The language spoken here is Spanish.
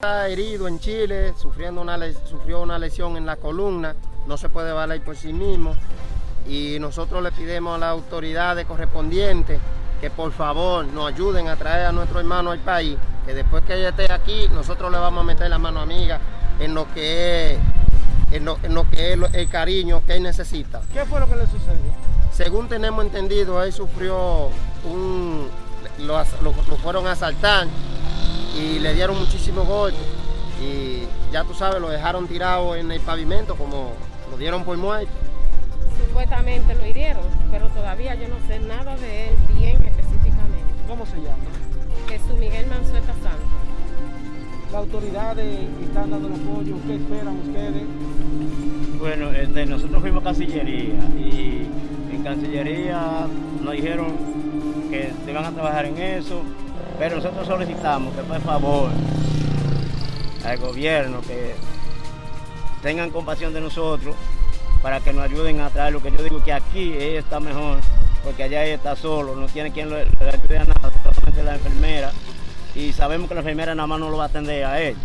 Está herido en Chile, sufriendo una, sufrió una lesión en la columna, no se puede valer por sí mismo y nosotros le pedimos a las autoridades correspondientes que por favor nos ayuden a traer a nuestro hermano al país, que después que ella esté aquí, nosotros le vamos a meter la mano amiga en lo que es, en lo, que es el cariño que él necesita. ¿Qué fue lo que le sucedió? Según tenemos entendido, él sufrió un... lo, lo fueron a asaltar y le dieron muchísimos golpes y ya tú sabes, lo dejaron tirado en el pavimento como lo dieron por muerto. Supuestamente lo hirieron, pero todavía yo no sé nada de él bien específicamente. ¿Cómo se llama? Jesús Miguel Manzueta Santos. ¿Las autoridades están dando el apoyo? ¿Qué esperan ustedes? Bueno, este, nosotros fuimos a Cancillería y en Cancillería nos dijeron que se van a trabajar en eso, pero nosotros solicitamos que por favor al gobierno que tengan compasión de nosotros para que nos ayuden a traer lo que yo digo que aquí ella está mejor porque allá ella está solo, no tiene quien le, ayude a nada, solamente la enfermera y sabemos que la enfermera nada más no lo va a atender a él.